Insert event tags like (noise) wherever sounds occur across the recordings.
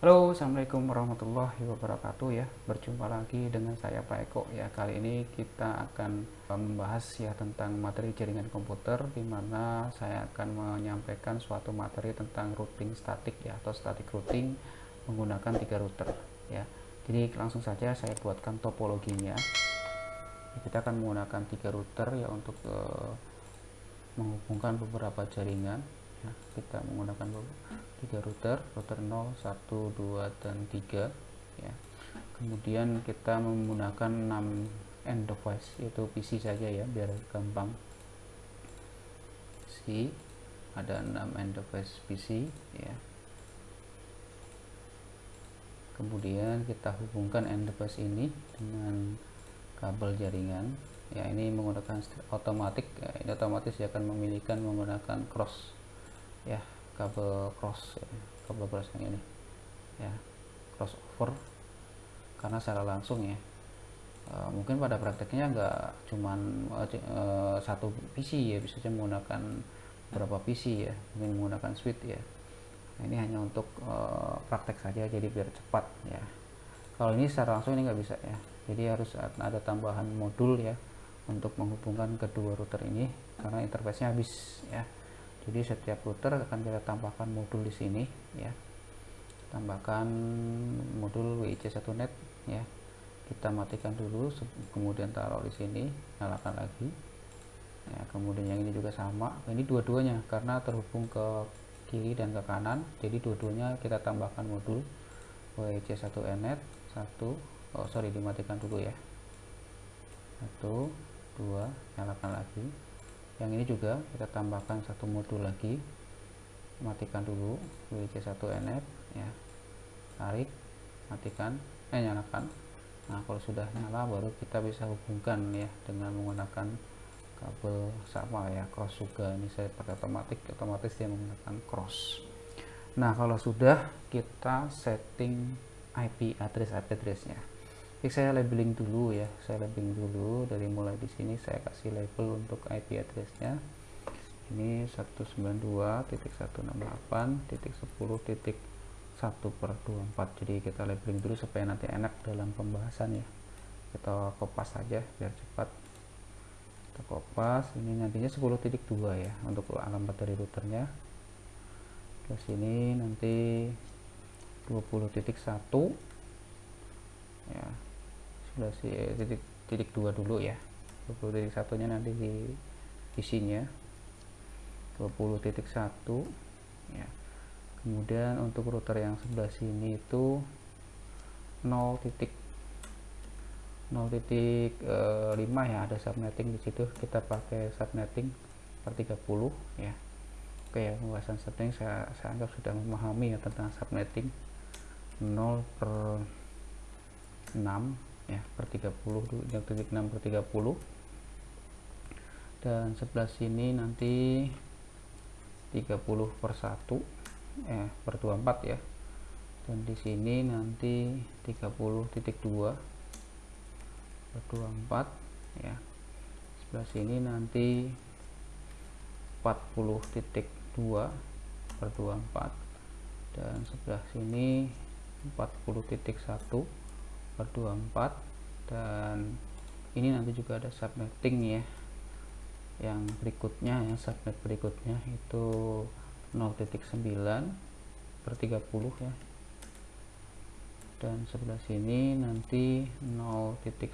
Halo, Assalamualaikum warahmatullahi wabarakatuh ya. Berjumpa lagi dengan saya Pak Eko ya. Kali ini kita akan membahas ya tentang materi jaringan komputer di mana saya akan menyampaikan suatu materi tentang routing statik ya atau static routing menggunakan tiga router ya. Jadi langsung saja saya buatkan topologinya. Kita akan menggunakan tiga router ya untuk uh, menghubungkan beberapa jaringan ya. Kita menggunakan tiga router router 0 1 2 dan 3 ya. Kemudian kita menggunakan 6 end device yaitu PC saja ya biar gampang. PC ada 6 end device PC ya. Kemudian kita hubungkan end device ini dengan kabel jaringan. Ya ini menggunakan otomatis ya, ini otomatis ya akan memilihkan menggunakan cross ya kabel cross ya, kabel cross yang ini. Ya crossover karena secara langsung ya e, mungkin pada prakteknya nggak cuman e, satu PC ya bisa saja menggunakan beberapa PC ya mungkin menggunakan switch ya. Nah, ini hanya untuk e, praktek saja jadi biar cepat ya. Kalau ini secara langsung ini nggak bisa ya jadi harus ada tambahan modul ya untuk menghubungkan kedua router ini karena interface-nya habis ya jadi setiap router akan kita tambahkan modul di sini ya. Tambahkan modul WIC1net ya. Kita matikan dulu kemudian taruh di sini nyalakan lagi. Ya kemudian yang ini juga sama. Ini dua-duanya karena terhubung ke kiri dan ke kanan. Jadi dua-duanya kita tambahkan modul WIC1net satu oh sorry dimatikan dulu ya. Satu dua nyalakan lagi yang ini juga kita tambahkan satu modul lagi. Matikan dulu WC1NF ya. Tarik matikan eh nyalakan. Nah kalau sudah nyala baru kita bisa hubungkan ya dengan menggunakan kabel sama ya cross juga. Ini saya pakai otomatis otomatis dia menggunakan cross. Nah kalau sudah kita setting IP address IP addressnya Oke, saya labeling dulu ya. Saya labeling dulu. Dari mulai di sini saya kasih label untuk IP addressnya. Ini 192.168.10.1 per 24 jadi kita labeling dulu supaya nanti enak dalam pembahasan ya. Kita kopas saja biar cepat. Kita kopas. Ini nantinya 10.2 ya untuk alamat dari routernya. Terus ini nanti 20.1 ya sudah si eh, titik titik dua dulu ya. 20 titik satunya nanti di isinya 20 titik satu ya. Kemudian untuk router yang sebelah sini itu 0 titik 0 titik e, eh, 5 ya. Ada subnetting di situ. Kita pakai subnetting per 30 ya. Oke ya pembahasan subnetting saya, saya anggap sudah memahami ya tentang subnetting. 0 per 6 ya per 30 yang titik 6 per 30 dan sebelah sini nanti 30 per 1 eh per 24 ya. Dan di sini nanti 30 titik 2 per 24 ya. Sebelah sini nanti 40 titik 2 per 24 dan sebelah sini 40 titik 1 per 24 dan ini nanti juga ada subnetting ya. Yang berikutnya yang subnet berikutnya itu 0.9 per 30 ya. Dan sebelah sini nanti 0.10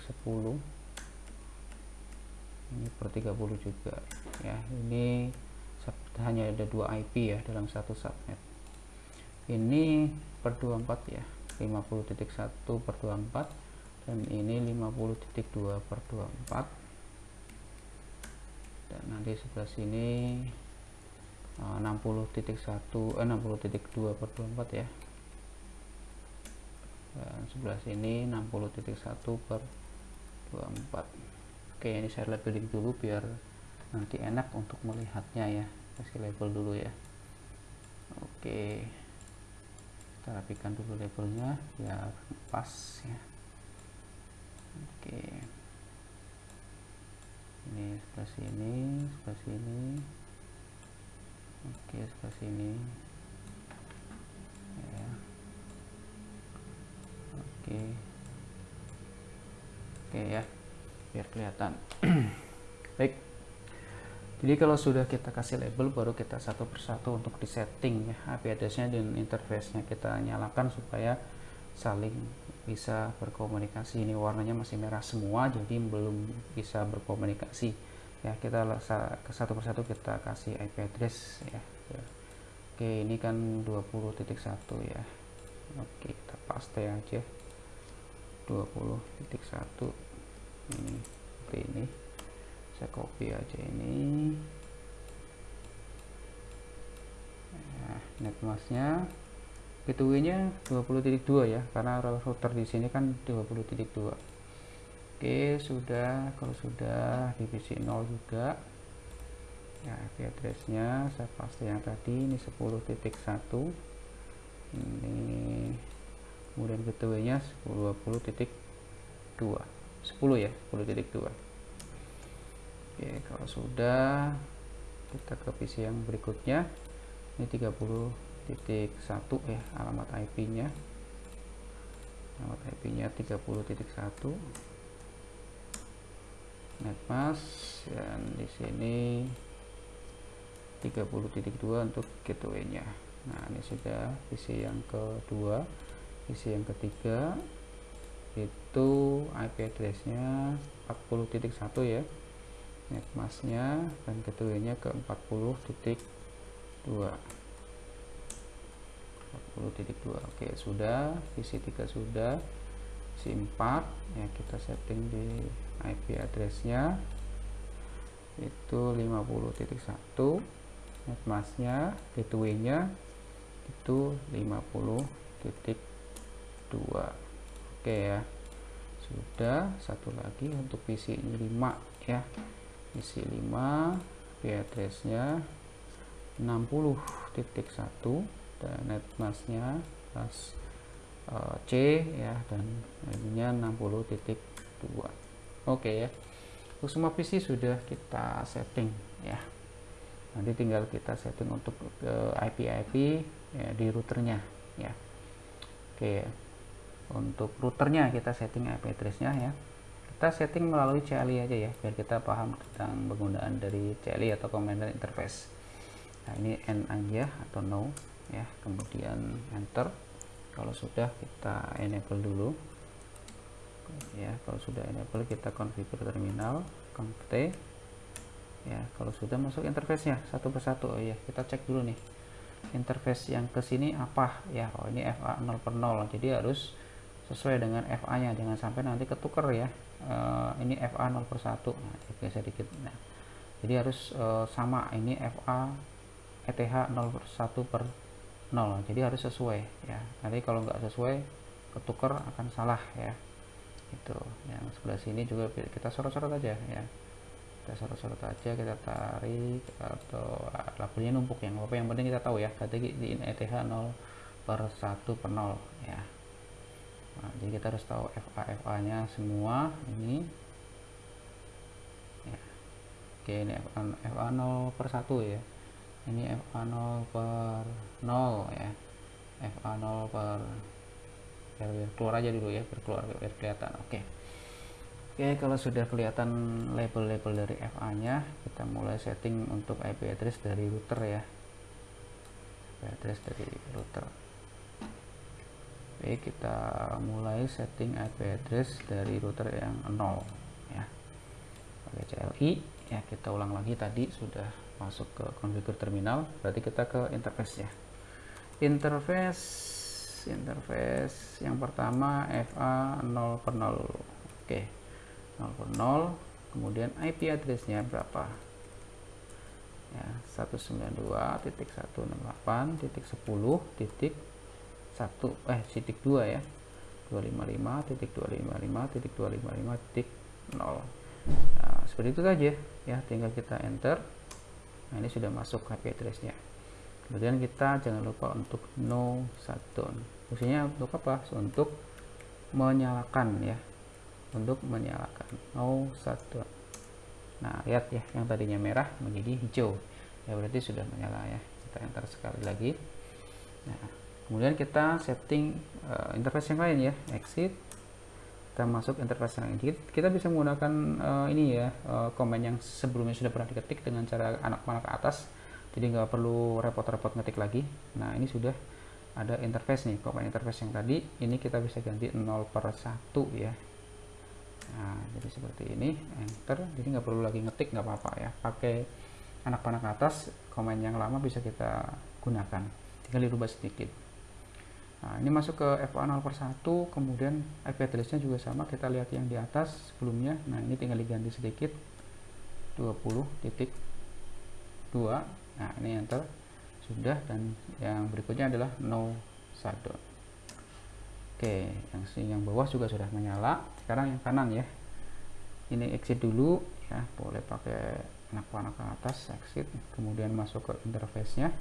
ini per 30 juga ya. Ini hanya ada dua IP ya dalam satu subnet. Ini per 24 ya 50.1 per 24 dan ini 50.2 per 24 dan nanti sebelah sini 60.1 eh, eh, 60.2 per 24 ya. Dan sebelah sini 60.1 per 24 oke ini saya labeling dulu biar nanti enak untuk melihatnya ya. Kasih label dulu ya. Oke kita rapikan dulu labelnya biar pas ya. Oke. Ini sebelah sini sebelah sini. Oke sebelah sini. Ya. Oke. Oke ya. Biar kelihatan. (clears throat) Baik jadi kalau sudah kita kasih label baru kita satu persatu untuk di setting ya IP addressnya dan interface-nya kita nyalakan supaya saling bisa berkomunikasi. Ini warnanya masih merah semua jadi belum bisa berkomunikasi. Ya kita satu persatu kita kasih IP address ya, oke ini kan 20.1 ya. Oke kita paste aja. 20.1 ini seperti ini. Saya copy aja ini nah, netmasknya gateway nya 20.2 ya karena router di sini kan 20.2 oke sudah kalau sudah divisi 0 juga. Ya IP addressnya saya paste yang tadi ini 10.1 ini kemudian gateway nya 20.2 10 ya 10.2 oke kalau sudah kita ke PC yang berikutnya ini 30 titik satu ya alamat IP nya alamat IP nya 30.1 netmask dan di sini 30.2 untuk gateway nya nah ini sudah PC yang kedua PC yang ketiga. Itu IP address nya 40.1 ya. Netmasknya dan gateway nya ke 40.2 40.2 oke sudah. Visi 3 sudah. Visi 4 ya kita setting di IP addressnya. Itu 50.1 netmasknya gateway nya itu 50.2 oke ya. Sudah. Satu lagi untuk visi 5 ya. Visi 5 IP addressnya 60.1 dan netmasknya kelas uh, C ya dan ininya 60.2 oke ya. Untuk semua PC sudah kita setting ya. Nanti tinggal kita setting untuk uh, IP IP ya, di routernya ya. Oke ya. untuk routernya kita setting IP addressnya ya. Kita setting melalui CLI aja ya biar kita paham tentang penggunaan dari CLI atau Commander Interface nah ini N aja atau no ya. Kemudian enter. Kalau sudah kita enable dulu. Ya kalau sudah enable kita configure terminal conf t ya kalau sudah masuk interface nya satu persatu. Oh ya kita cek dulu nih interface yang ke sini apa. Ya oh ini FA 0 per 0 jadi harus sesuai dengan FA nya jangan sampai nanti ketuker ya. Uh, ini FA 0 per 1 nah, geser dikit nah jadi harus uh, sama. Ini FA ETH 0 per 1 per 0 jadi harus sesuai ya. Nanti kalau nggak sesuai ketuker akan salah ya. Itu yang sebelah sini juga kita sorot-sorot aja ya. Kita sorot-sorot aja kita tarik atau labelnya numpuk yang apa yang penting kita tahu ya. Tadi di ETH 0 per 1 per 0 ya. Nah, jadi kita harus tahu FA FA nya semua ini. Ya. Oke ini FA, FA 0 per 1 ya ini FA0 per 0 ya. FA0 per biar, keluar aja dulu ya biar keluar biar kelihatan. Oke. Oke kalau sudah kelihatan label-label dari FA nya kita mulai setting untuk IP address dari router ya. IP address dari router. Oke kita mulai setting IP address dari router yang 0 ya. Pakai CLI ya kita ulang lagi. Tadi sudah masuk ke configure terminal berarti kita ke interface ya. Interface interface yang pertama FA 0 per 0 oke 0 per 0 kemudian IP addressnya berapa? Ya 192.168.10 titik 1 eh titik 2 ya. 255.255.255.0 nah, seperti itu saja ya tinggal kita enter nah ini sudah masuk IP addressnya kemudian kita jangan lupa untuk no shutdown fungsinya untuk apa? Untuk menyalakan ya. Untuk menyalakan. No shutdown nah lihat ya yang tadinya merah menjadi hijau. Ya berarti sudah menyala ya. Kita enter sekali lagi. Nah kemudian kita setting uh, interface yang lain ya. Exit kita masuk interface yang lain kita bisa menggunakan uh, ini ya uh, komen yang sebelumnya sudah pernah diketik dengan cara anak panah ke atas. Jadi nggak perlu repot-repot ngetik lagi. Nah ini sudah ada interface nih komen interface yang tadi. Ini kita bisa ganti 0 per 1 ya. Nah jadi seperti ini enter. Jadi nggak perlu lagi ngetik nggak apa-apa ya. Pakai anak panah ke atas komen yang lama bisa kita gunakan. Tinggal dirubah sedikit Nah, ini masuk ke FA 0 per 1, kemudian IP address-nya juga sama, kita lihat yang di atas sebelumnya. Nah, ini tinggal diganti sedikit 20.2. Nah, ini enter sudah dan yang berikutnya adalah no shutdown. Oke, yang yang bawah juga sudah menyala. Sekarang yang kanan ya. Ini exit dulu ya, boleh pakai anak panah ke atas exit, kemudian masuk ke interface-nya.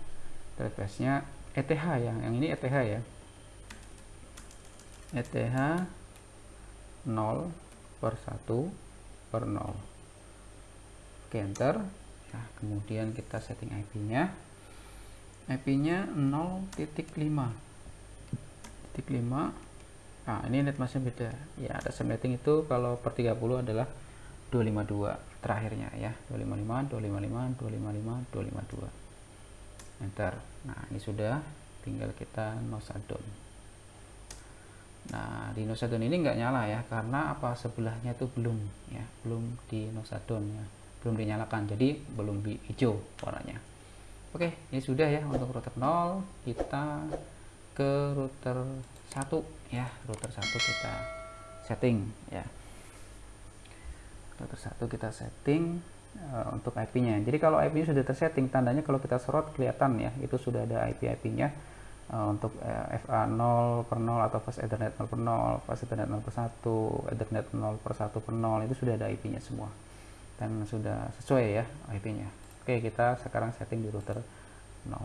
Interface-nya ETH ya, yang ini ETH ya ETH 0 per 1 per 0 oke enter. Nah, kemudian kita setting IP nya IP nya 0.5 titik 5 nah ini netmasknya beda. Ya ada subnetting itu kalau per 30 adalah 252 terakhirnya ya. 255 255 255 252 enter. Nah ini sudah. Tinggal kita no shutdown Nah, di nosadon ini nggak nyala ya, karena apa? Sebelahnya itu belum ya, belum di nosadon ya, belum dinyalakan, jadi belum hijau warnanya. Oke, ini sudah ya untuk router 0, kita ke router 1 ya, router 1 kita setting ya. Router 1 kita setting uh, untuk IP-nya. Jadi kalau IP-nya sudah tersetting, tandanya kalau kita serot kelihatan ya, itu sudah ada IP-IP-nya uh, untuk uh, FA 0 per 0 atau fast ethernet 0 per 0 fast ethernet 0 per 1 ethernet 0 per 1 per 0 itu sudah ada IP nya semua. Dan sudah sesuai ya IP nya oke kita sekarang setting di router 0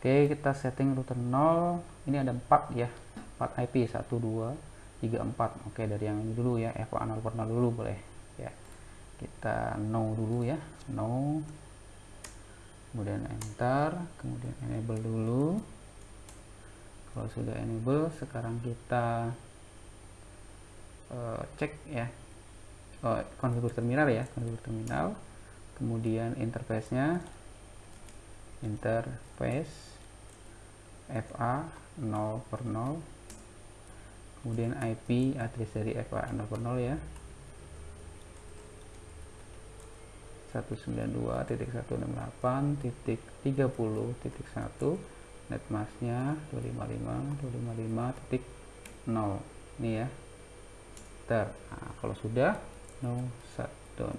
oke kita setting router 0 ini ada 4 ya 4 IP 1 2 3 4 oke dari yang ini dulu ya FA 0 per 0 dulu boleh ya. Kita no dulu ya no kemudian enter kemudian enable dulu. Kalau sudah enable sekarang kita uh, cek ya. Oh, konfigur terminal ya konfigur terminal. Kemudian interface nya interface FA 0 per 0 kemudian IP address dari FA 0 per 0 ya 192.168.30.1 netmasknya 255.255.0 ini ya. Ter. Nah, kalau sudah no shutdown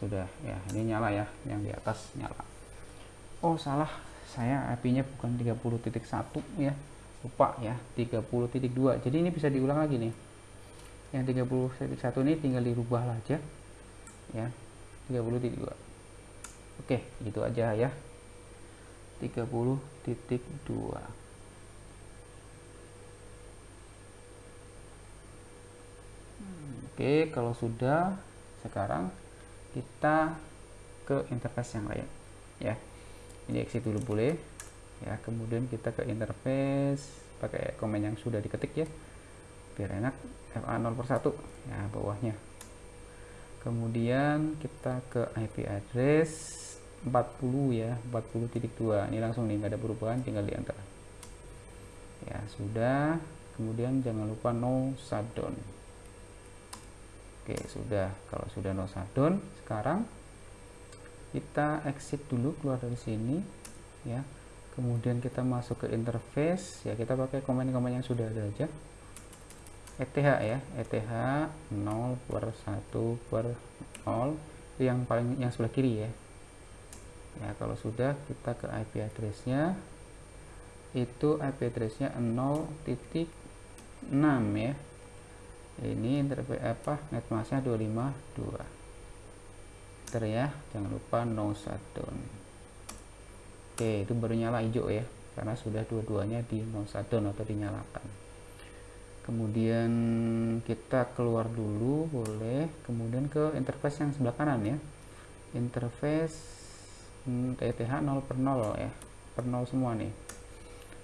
sudah ya ini nyala ya yang di atas nyala. Oh salah. Saya IP nya bukan 30.1 ya. Lupa ya 30.2 jadi ini bisa diulang lagi nih. Yang 30.1 ini tinggal dirubah aja ya 30.2 oke gitu aja ya. 30.2 oke kalau sudah sekarang kita ke interface yang lain ya. Ini exit dulu boleh ya. Kemudian kita ke interface pakai komen yang sudah diketik ya. Biar enak FA 0 per 1 ya bawahnya kemudian kita ke IP address 40 ya 40.2 ini langsung nih nggak ada perubahan tinggal di enter ya sudah. Kemudian jangan lupa no shutdown. Oke sudah. Kalau sudah no shutdown sekarang kita exit dulu keluar dari sini ya. Kemudian kita masuk ke interface ya. Kita pakai komen-komen yang sudah ada aja ETH ya. ETH 0 per 1 per 0 yang paling yang sebelah kiri ya. Ya kalau sudah kita ke IP addressnya. Itu IP addressnya 0.6 ya. Ini interface apa netmasknya 252 Ter ya jangan lupa no shutdown oke itu baru nyala hijau ya. Karena sudah dua-duanya di no shutdown atau dinyalakan kemudian kita keluar dulu boleh. Kemudian ke interface yang sebelah kanan ya. Interface TTH hmm, 0 per 0 ya. Per 0 semua nih.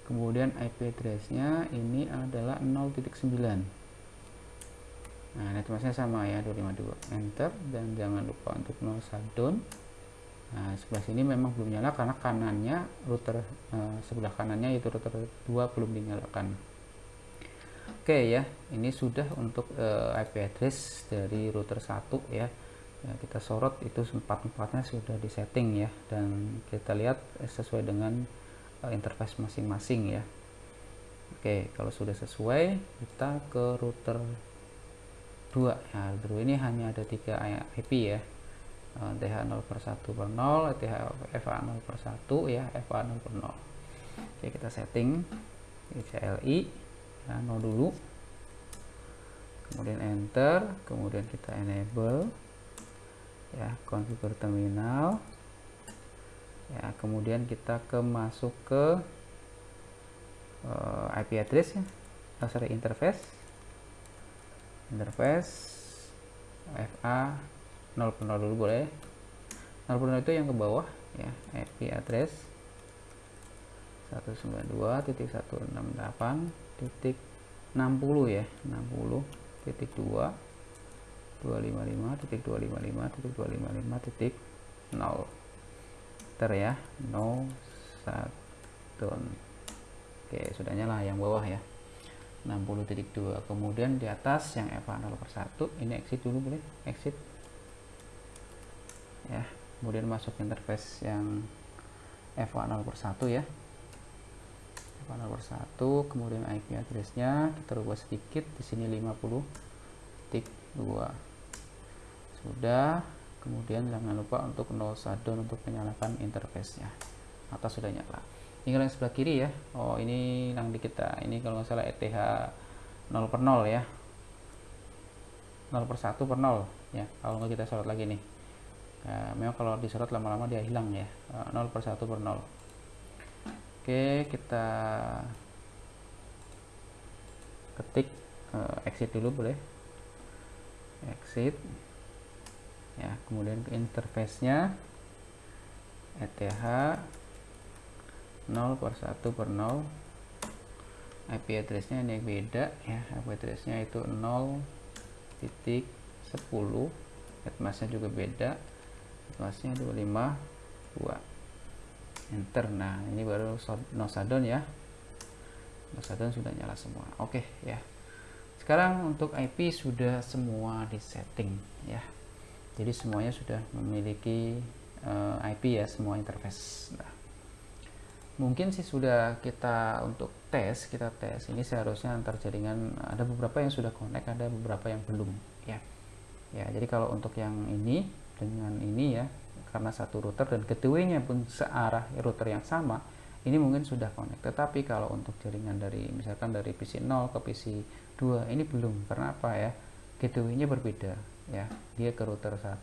Kemudian IP address-nya ini adalah 0.9 nah netmasknya sama ya 252 enter dan jangan lupa untuk no shutdown. Nah sebelah sini memang belum nyala karena kanannya router eh, sebelah kanannya itu router 2 belum dinyalakan oke ya ini sudah untuk eh, IP address dari router 1 ya. Ya, kita sorot itu empat-empatnya sudah disetting ya dan kita lihat sesuai dengan uh, interface masing-masing ya. Oke kalau sudah sesuai kita ke router 2 ya router ini hanya ada tiga IP ya. Uh, TH 0 per 1 per 0 TH FA 0 per 1 ya FA 0 per 0 Oke kita setting CLI ya, 0 dulu. Kemudian enter kemudian kita enable. Ya configure terminal. Ya kemudian kita ke masuk ke uh, eh, IP address ya. Oh, sorry interface. Interface FA 0 0 dulu boleh. 0 0 itu yang ke bawah ya IP address. 192.168 titik 60 ya 60 titik 2 255.255.255.0 titik ter ya no satu. Oke sudah nyala yang bawah ya. 60.2 kemudian di atas yang FA 0 per 1 ini exit dulu boleh? Exit. Ya kemudian masuk interface yang FA 0 per 1 ya 0 per 1 kemudian IP addressnya kita rubah sedikit di sini 50 titik 2 sudah kemudian jangan lupa untuk no shutdown untuk menyalakan interface-nya. Atau sudah nyala. Tinggal yang sebelah kiri ya. Oh ini yang di kita. Ini kalau nggak salah ETH 0 per 0 ya. 0 per 1 per 0 ya kalau nggak kita sorot lagi nih. Nah, memang kalau disorot lama-lama dia hilang ya. 0 eh, per 1 per 0 oke kita ketik uh, exit dulu boleh? Exit. Ya kemudian ke interface nya ETH 0 per 1 per 0 IP address nya ini beda ya. IP address nya itu 0 titik 10 Etmas nya juga beda. Etmas nya 252 enter. Nah ini baru no shutdown ya. No shutdown sudah nyala semua. Oke ya. Sekarang untuk IP sudah semua di setting ya. Jadi semuanya sudah memiliki uh, eh, IP ya semua interface. Nah, mungkin sih sudah kita untuk tes kita tes. Ini seharusnya antar jaringan ada beberapa yang sudah connect ada beberapa yang belum ya. Ya jadi kalau untuk yang ini dengan ini ya karena satu router dan keduanya pun searah router yang sama ini mungkin sudah connect. Tetapi kalau untuk jaringan dari misalkan dari PC 0 ke PC 2 ini belum. Karena apa ya? Gateway-nya berbeda ya. Dia ke router 1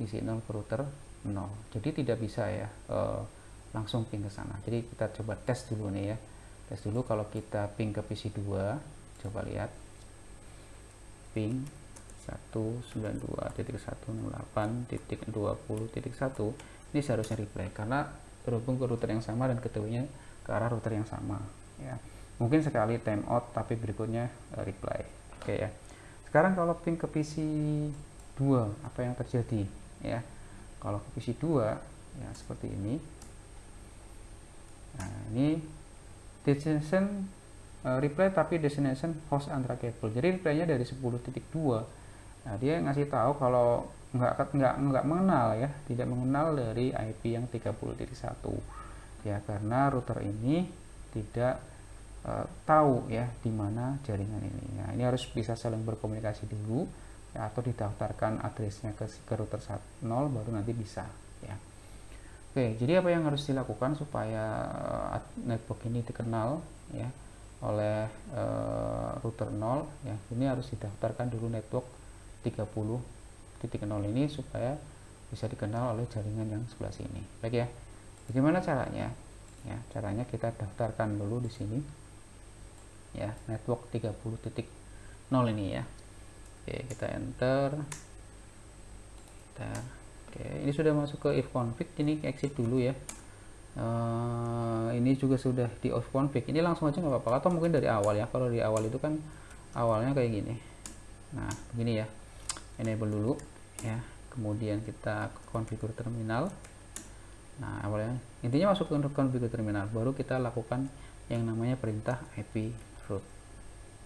PC 0 ke router 0 jadi tidak bisa ya uh, langsung ping ke sana. Jadi kita coba tes dulu nih ya. Tes dulu kalau kita ping ke PC 2 coba lihat. Ping 192.168.20.1 ini seharusnya replay karena berhubung ke router yang sama dan ketemunya ke arah router yang sama ya. Mungkin sekali timeout tapi berikutnya uh, reply oke ya. Sekarang kalau ping ke PC 2 apa yang terjadi ya? Kalau ke PC 2 ya seperti ini. Nah ini destination uh, replay tapi destination host antara cable jadi replaynya dari 10.2 nah dia ngasih tahu kalau nggak nggak nggak mengenal ya tidak mengenal dari IP yang 30.1 ya karena router ini tidak uh, tahu ya di mana jaringan ini. Nah, ini harus bisa saling berkomunikasi dulu ya, atau didaftarkan addressnya ke, ke router 0 baru nanti bisa ya. Oke, jadi apa yang harus dilakukan supaya uh, network ini dikenal ya oleh uh, router 0 ya. Ini harus didaftarkan dulu network 30.0 ini supaya bisa dikenal oleh jaringan yang sebelah sini. Baik ya. Bagaimana caranya? Ya, caranya kita daftarkan dulu di sini. Ya network 30.0 ini ya. Oke kita enter. Enter. Oke ini sudah masuk ke if config ini exit dulu ya. Uh, ini juga sudah di off config. Ini langsung aja nggak apa-apa. Atau mungkin dari awal ya. Kalau di awal itu kan awalnya kayak gini. Nah begini ya enable dulu ya. Kemudian kita konfigur terminal. Nah awalnya intinya masuk ke konfigur terminal baru kita lakukan yang namanya perintah IP root.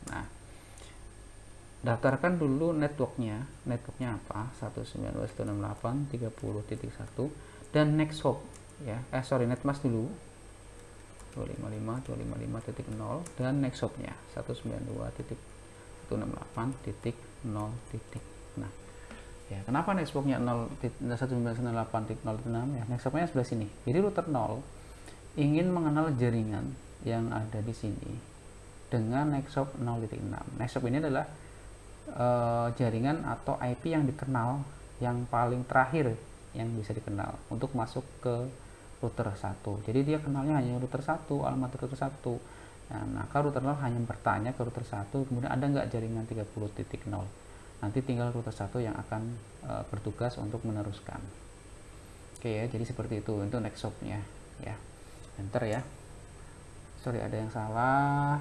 Nah daftarkan dulu networknya. Networknya apa? 192.168.30.1 dan next hop ya. Eh sorry netmask dulu. 255.255.0 dan next hopnya 192.168.0 nah ya kenapa networknya 192.168.0.6 ya next hopnya sebelah sini jadi router 0 ingin mengenal jaringan yang ada di sini dengan Nextshop 0.6. Nextshop ini adalah uh, jaringan atau IP yang dikenal yang paling terakhir yang bisa dikenal untuk masuk ke router 1. Jadi dia kenalnya hanya router 1, alamat router 1. Nah, maka router 0 hanya bertanya ke router 1, kemudian ada nggak jaringan 30.0. Nanti tinggal router 1 yang akan uh, bertugas untuk meneruskan. Oke ya, jadi seperti itu untuk next shop-nya ya. Enter ya. Sorry ada yang salah.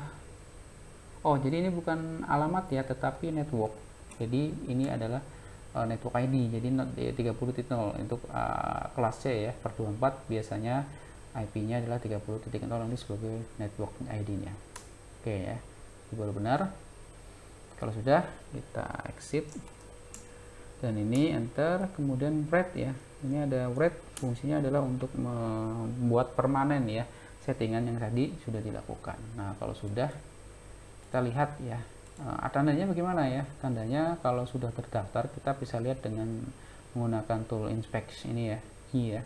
Oh jadi ini bukan alamat ya tetapi network. Jadi ini adalah uh, network ID jadi not 30.0 untuk uh, kelas C ya per 24 biasanya IP nya adalah 30.0 ini sebagai network ID nya oke ya ini baru benar kalau sudah kita exit. Dan ini enter kemudian write ya. Ini ada write fungsinya adalah untuk membuat permanen ya. Settingan yang tadi sudah dilakukan. Nah kalau sudah kita lihat ya. Uh, tandanya bagaimana ya? Tandanya kalau sudah terdaftar kita bisa lihat dengan menggunakan tool inspect ini ya key ya.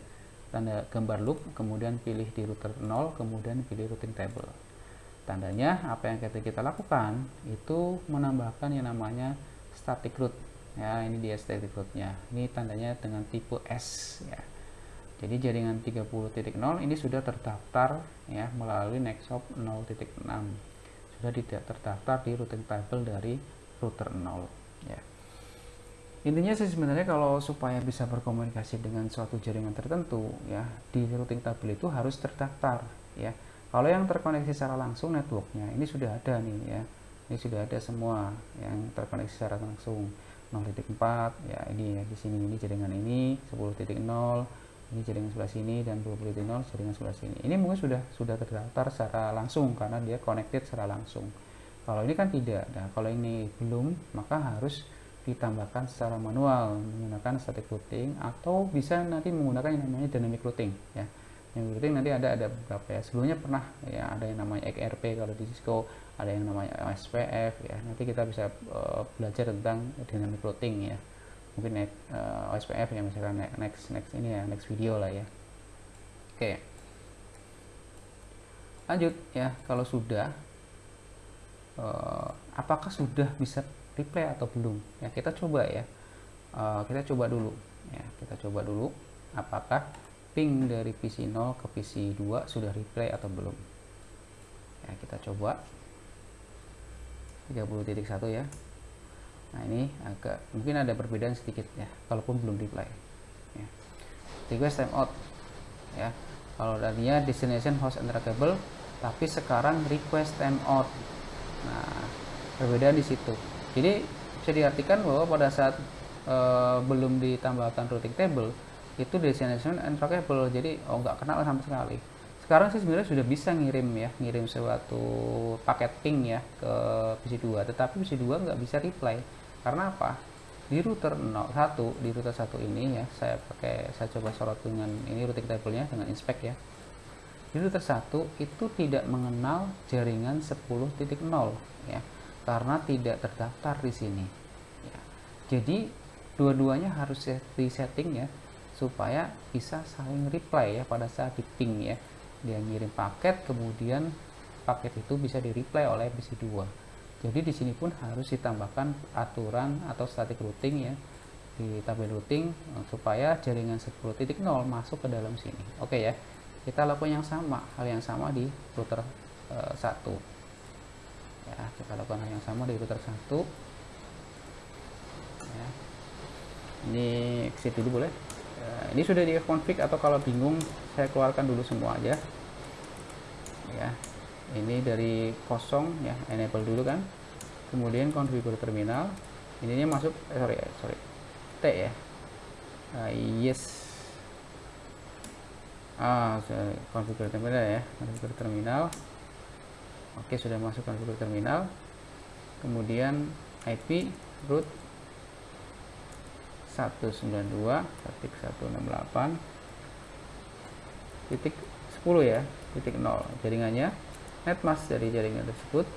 Tanda gambar loop kemudian pilih di router 0 kemudian pilih routing table tandanya apa yang kita kita lakukan itu menambahkan yang namanya static root ya ini dia static rootnya ini tandanya dengan tipe S ya jadi jaringan 30.0 ini sudah terdaftar ya melalui Nextshop 0.6. Sudah tidak terdaftar di routing table dari router 0 ya. Intinya sih sebenarnya kalau supaya bisa berkomunikasi dengan suatu jaringan tertentu ya di routing table itu harus terdaftar ya. Kalau yang terkoneksi secara langsung networknya ini sudah ada nih ya. Ini sudah ada semua yang terkoneksi secara langsung. 0.4 ya ini ya di sini ini jaringan ini 10.0 ini jaringan sebelah sini dan 20 0 jaringan sebelah sini. Ini mungkin sudah sudah terdaftar secara langsung karena dia connected secara langsung. Kalau ini kan tidak. Nah kalau ini belum maka harus ditambahkan secara manual menggunakan static routing atau bisa nanti menggunakan yang namanya dynamic routing ya yang routing nanti ada ada beberapa ya. Sebelumnya pernah ya ada yang namanya XRP kalau di Cisco ada yang namanya SPF ya. Nanti kita bisa uh, belajar tentang dynamic routing ya. Mungkin uh, eh, OSPF ya misalkan next next ini ya next video lah ya. Oke. Okay. lanjut ya kalau sudah uh, apakah sudah bisa replay atau belum? Ya kita coba ya. Uh, kita coba dulu ya kita coba dulu. Apakah ping dari PC 0 ke PC 2 sudah replay atau belum? Ya kita coba. 30.1 ya. Nah ini agak mungkin ada perbedaan sedikit ya kalaupun belum reply ya. request timeout ya. Kalau tadinya destination host entry tapi sekarang request timeout nah perbedaan di situ. Jadi bisa diartikan bahwa pada saat e, belum ditambahkan routing table itu destination entry jadi oh nggak kenal sama sekali. Sekarang sih sebenarnya sudah bisa ngirim ya ngirim suatu paket ping ya ke PC2 tetapi PC2 nggak bisa reply. Karena apa? Di router 01 di router 1 ini ya saya pakai saya coba sorot dengan ini routing table-nya dengan inspect ya. Di router 1 itu tidak mengenal jaringan 10.0 ya karena tidak terdaftar di sini. Ya. jadi dua-duanya harus di setting ya supaya bisa saling reply ya pada saat di ping ya dia ngirim paket kemudian paket itu bisa di reply oleh PC2 jadi di sini pun harus ditambahkan aturan atau static routing ya di tabel routing eh, supaya jaringan 10.0 masuk ke dalam sini. Oke ya. Kita lakukan yang sama, hal yang sama di router e, eh, 1. Ya, kita lakukan hal yang sama di router 1. Ya. Ini exit dulu boleh. Nah, ini sudah di config atau kalau bingung saya keluarkan dulu semua aja. Ya ini dari kosong ya enable dulu kan. Kemudian configure terminal. Ininya masuk eh, sorry sorry T ya. Uh, yes. Ah configure terminal ya configure terminal. Oke sudah masuk configure terminal. Kemudian IP root 192.168 titik 10 ya titik 0 jaringannya netmask dari jaringan tersebut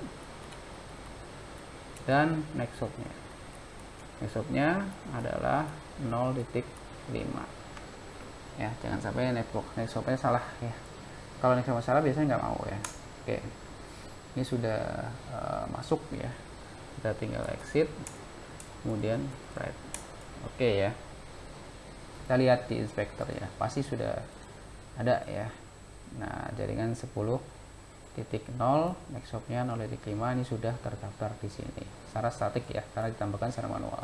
dan nextopnya. Nextopnya adalah 0.5 ya jangan sampai network nextopnya salah ya. Kalau nextop salah biasanya nggak mau ya. Oke. Ini sudah uh, masuk ya. Kita tinggal exit kemudian write oke okay ya. Kita lihat di inspektor ya. Pasti sudah ada ya. Nah jaringan 10 titik 0 nextopnya 0 titik 5 ini sudah terdaftar di sini. Secara statik ya karena ditambahkan secara manual.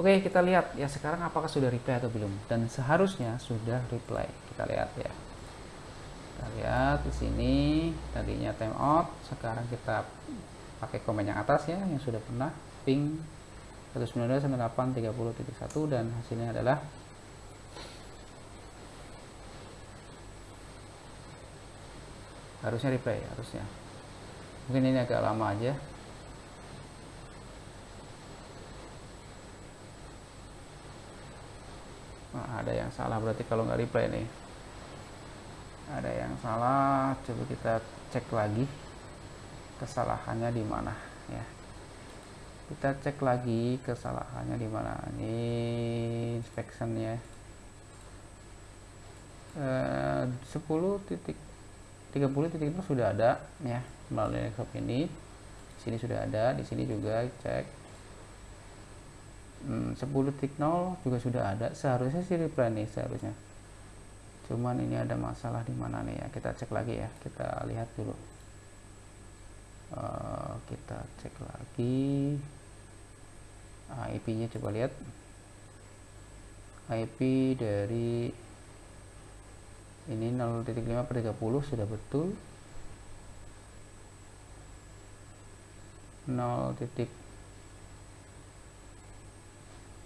Oke kita lihat ya sekarang apakah sudah reply atau belum? Dan seharusnya sudah reply. Kita lihat ya. Kita lihat di sini tadinya timeout sekarang kita pakai komen yang atas ya yang sudah pernah ping 192.98.30.1 dan hasilnya adalah harusnya replay harusnya. Mungkin ini agak lama aja. Nah, ada yang salah berarti kalau nggak replay nih. Ada yang salah coba kita cek lagi kesalahannya di mana ya kita cek lagi kesalahannya di mana. Ini inspection ya. Eh, 10 titik 30 titik itu sudah ada ya melalui laptop ini. Sini sudah ada di sini juga cek. Hmm, 10 titik 0 juga sudah ada. Seharusnya sih reply nih seharusnya. Cuman ini ada masalah di mana nih ya? Kita cek lagi ya kita lihat dulu. Uh, kita cek lagi nah, IP nya coba lihat. IP dari ini 0.5 per 30 sudah betul. 0.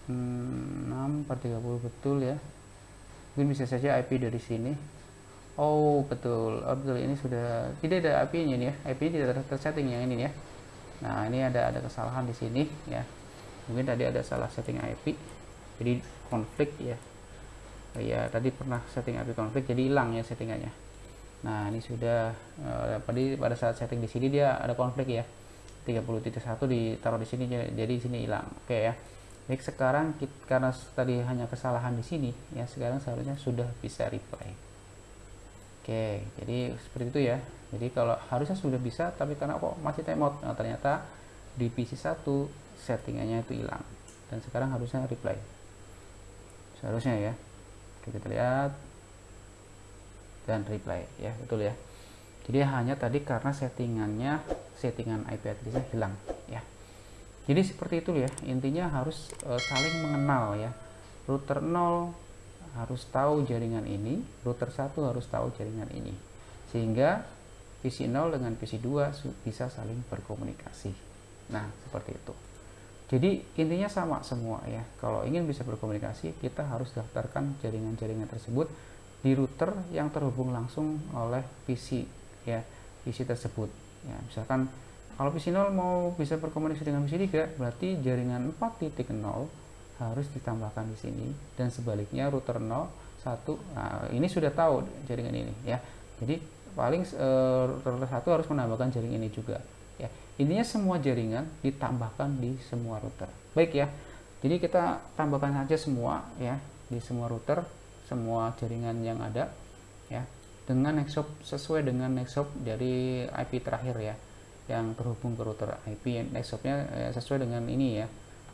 6 per 30 betul ya. Mungkin bisa saja IP dari sini. Oh betul, oh, betul. Ini sudah tidak ada IP nya nih ya, IP tidak tersetting yang ini ya. Nah ini ada ada kesalahan di sini ya mungkin tadi ada salah setting IP jadi konflik ya. Ya tadi pernah setting IP konflik jadi hilang ya settingannya. Nah ini sudah uh, tadi pada saat setting di sini dia ada konflik ya. 30.1 ditaruh di sini jadi di sini hilang. Oke ya. Baik sekarang kita, karena tadi hanya kesalahan di sini ya sekarang seharusnya sudah bisa replay oke jadi seperti itu ya. Jadi kalau harusnya sudah bisa tapi karena kok masih timeout. Nah, ternyata di PC 1 settingannya itu hilang. Dan sekarang harusnya reply. Seharusnya ya. Kita lihat dan reply ya betul ya. Jadi hanya tadi karena settingannya settingan IP addressnya hilang ya. Jadi seperti itu ya. Intinya harus e, saling mengenal ya. Router 0 harus tahu jaringan ini router 1 harus tahu jaringan ini. Sehingga PC 0 dengan PC 2 bisa saling berkomunikasi. Nah seperti itu jadi intinya sama semua ya. Kalau ingin bisa berkomunikasi, kita harus daftarkan jaringan-jaringan tersebut di router yang terhubung langsung oleh PC ya, PC tersebut. Ya, misalkan kalau PC 0 mau bisa berkomunikasi dengan PC 3, berarti jaringan 4.0 harus ditambahkan di sini dan sebaliknya router 0 1 nah, ini sudah tahu jaringan ini ya. Jadi paling e, router 1 harus menambahkan jaringan ini juga intinya semua jaringan ditambahkan di semua router. Baik ya jadi kita tambahkan saja semua ya di semua router semua jaringan yang ada ya dengan nextshop sesuai dengan nextshop dari IP terakhir ya yang terhubung ke router IP nextshopnya ya, sesuai dengan ini ya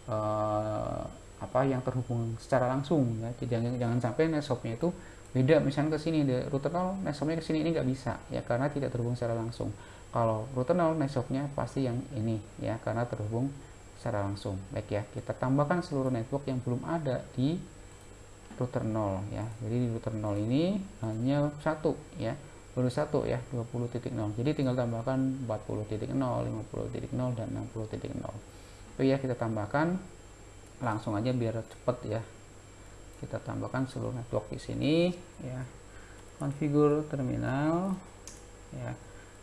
eh, apa yang terhubung secara langsung ya. Jangan jangan sampai nextshopnya itu beda misalnya ke sini router 0 nextshopnya ke sini ini nggak bisa ya karena tidak terhubung secara langsung kalau router 0 networknya pasti yang ini ya karena terhubung secara langsung. Baik ya kita tambahkan seluruh network yang belum ada di router 0 ya. Jadi di router 0 ini hanya satu ya baru satu ya 20.0 jadi tinggal tambahkan 40.0 50.0 dan 60.0 itu ya kita tambahkan langsung aja biar cepet ya. Kita tambahkan seluruh network di sini ya. Konfigur terminal ya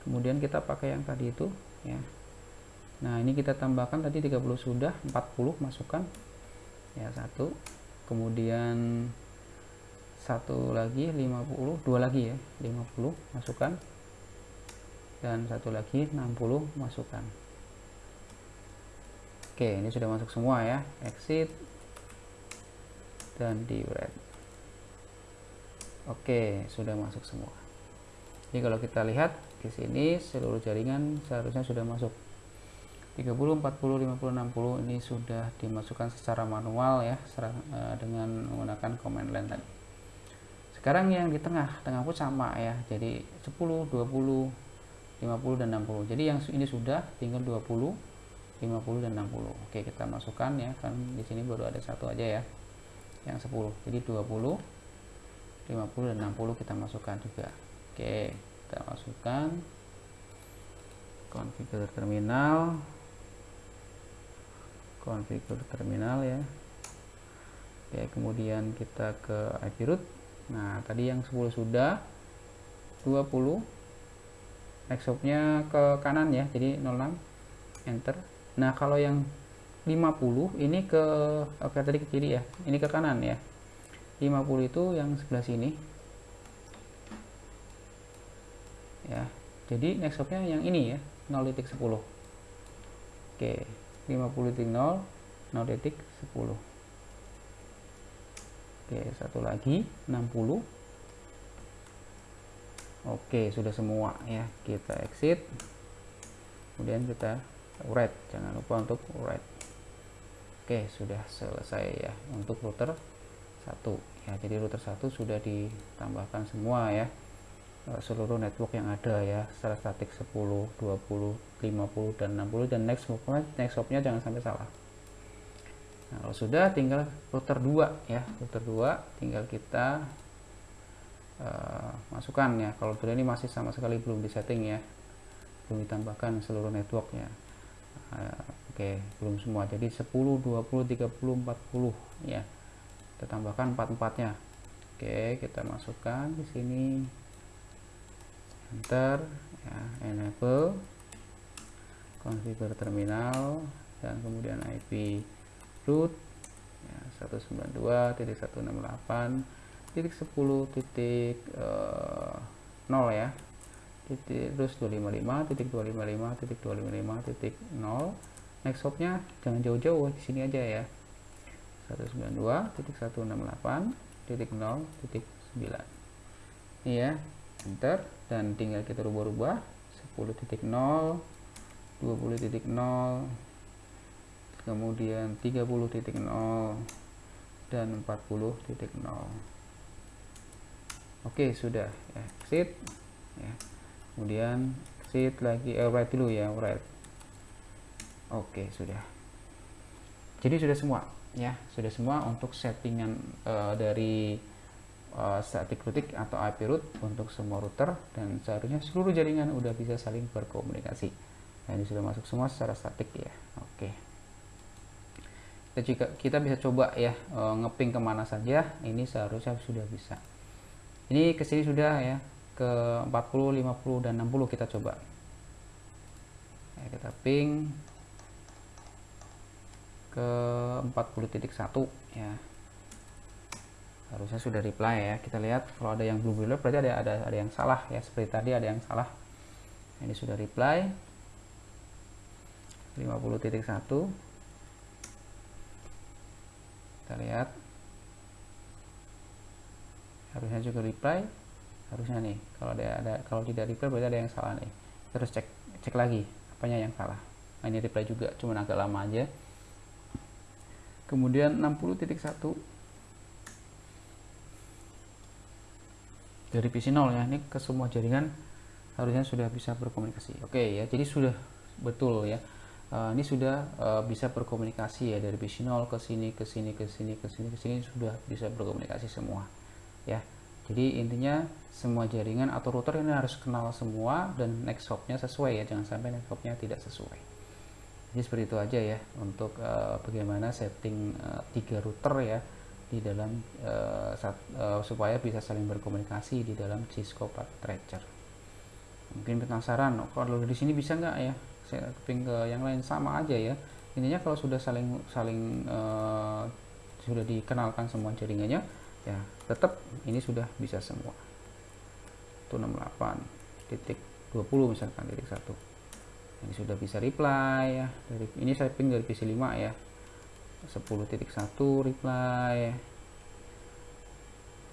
kemudian kita pakai yang tadi itu ya. Nah ini kita tambahkan tadi 30 sudah 40 masukkan. Ya satu. Kemudian satu lagi 50 dua lagi ya 50 masukkan. Dan satu lagi 60 masukkan. Oke ini sudah masuk semua ya. Exit dan di red oke sudah masuk semua. Jadi kalau kita lihat di sini seluruh jaringan seharusnya sudah masuk. 30, 40, 50, 60 ini sudah dimasukkan secara manual ya eh, dengan menggunakan command line tadi. Sekarang yang di tengah tengah pun sama ya jadi 10, 20, 50 dan 60 jadi yang ini sudah tinggal 20 50 dan 60 oke kita masukkan ya kan di sini baru ada satu aja ya yang 10 jadi 20 50 dan 60 kita masukkan juga. Oke kita masukkan. Konfigur terminal. Konfigur terminal ya. Oke, kemudian kita ke IP root. Nah tadi yang 10 sudah. 20 next nya ke kanan ya jadi 06 enter. Nah kalau yang 50 ini ke oke tadi ke kiri ya. Ini ke kanan ya. 50 itu yang sebelah sini ya. Jadi next nya yang ini ya 0.10 oke 50.0 0.10 Oke satu lagi 60 Oke sudah semua ya kita exit. Kemudian kita write jangan lupa untuk write Oke sudah selesai ya untuk router satu. Ya jadi router satu sudah ditambahkan semua ya seluruh network yang ada ya secara statik 10 20 50 dan 60 dan next hopnya next hopnya jangan sampai salah. Nah kalau sudah tinggal router 2 ya router 2 tinggal kita uh, masukkan ya. Kalau router ini masih sama sekali belum disetting ya belum ditambahkan seluruh networknya. Uh, oke okay, belum semua. Jadi 10 20 30 40 ya kita tambahkan 44 nya oke okay, kita masukkan di sini enter ya, enable configure terminal dan kemudian IP root ya, 192.168 titik 10 titik uh, 0 ya titik terus 255 titik 255 titik 255 titik 0 next hopnya jangan jauh-jauh di sini aja ya. 192 titik 168 titik 0 titik 9 ini ya enter dan tinggal kita rubah-rubah 10.0 20.0 kemudian 30.0 dan 40.0 oke sudah. Exit. Ya. kemudian exit lagi. Eh, write dulu ya write oke sudah. Jadi sudah semua. Ya sudah semua untuk settingan uh, dari uh, static routing atau IP root untuk semua router dan seharusnya seluruh jaringan udah bisa saling berkomunikasi. Nah, ini sudah masuk semua secara statik ya. Oke. Kita juga kita bisa coba ya uh, ngeping ke mana saja. Ini seharusnya sudah bisa. Ini ke sini sudah ya ke 40, 50 dan 60 kita coba. Ya, kita ping ke 40.1 ya harusnya sudah reply ya. Kita lihat kalau ada yang belum reply berarti ada ada ada yang salah ya. Seperti tadi ada yang salah. Ini sudah reply. 50.1 kita lihat. Harusnya juga reply. Harusnya nih kalau ada ada kalau tidak reply berarti ada yang salah nih. Terus cek cek lagi apanya yang salah. Nah, ini reply juga cuma agak lama aja. Kemudian 60.1 dari PC 0 ya ini ke semua jaringan harusnya sudah bisa berkomunikasi. Oke ya jadi sudah betul ya. Uh, ini sudah uh, bisa berkomunikasi ya dari bisi 0 ke sini ke sini ke sini ke sini ke sini sudah bisa berkomunikasi semua ya. Jadi intinya semua jaringan atau router ini harus kenal semua dan next hopnya sesuai ya jangan sampai next hopnya tidak sesuai. Jadi seperti itu aja ya untuk uh, bagaimana setting uh, tiga router ya di dalam uh, sat, uh, supaya bisa saling berkomunikasi di dalam Cisco Packet Tracer. Mungkin penasaran oh, kalau di sini bisa nggak ya? Saya keping ke yang lain. Sama aja ya. Intinya kalau sudah saling saling uh, sudah dikenalkan semua jaringannya ya tetap ini sudah bisa semua. Itu 68 titik 20 misalkan titik satu. Ini sudah bisa reply ya dari ini saya ping dari PC 5 ya 10.1 reply.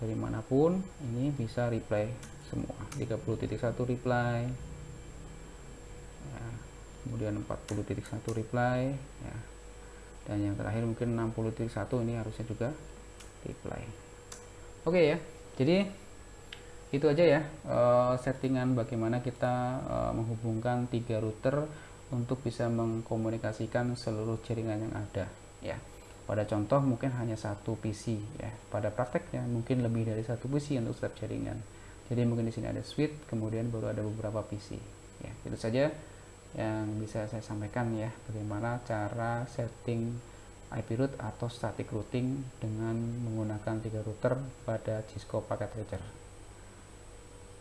Dari mana pun ini bisa reply semua. 30.1 reply. Kemudian 40.1 reply ya. Dan yang terakhir mungkin 60.1 ini harusnya juga reply. Oke ya. Jadi itu aja ya uh, settingan bagaimana kita uh, menghubungkan tiga router untuk bisa mengkomunikasikan seluruh jaringan yang ada ya. Pada contoh mungkin hanya satu PC ya. Pada prakteknya mungkin lebih dari satu PC untuk setiap jaringan. Jadi mungkin di sini ada switch kemudian baru ada beberapa PC ya. Itu saja yang bisa saya sampaikan ya. Bagaimana cara setting IP root atau static routing dengan menggunakan tiga router pada Cisco Packet Tracer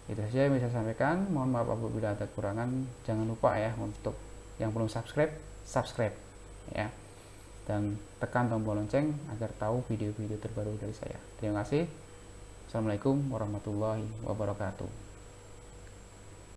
itu saja yang bisa saya sampaikan. Mohon maaf apabila ada kekurangan. Jangan lupa ya untuk yang belum subscribe subscribe ya dan tekan tombol lonceng agar tahu video-video terbaru dari saya. Terima kasih. Assalamualaikum warahmatullahi wabarakatuh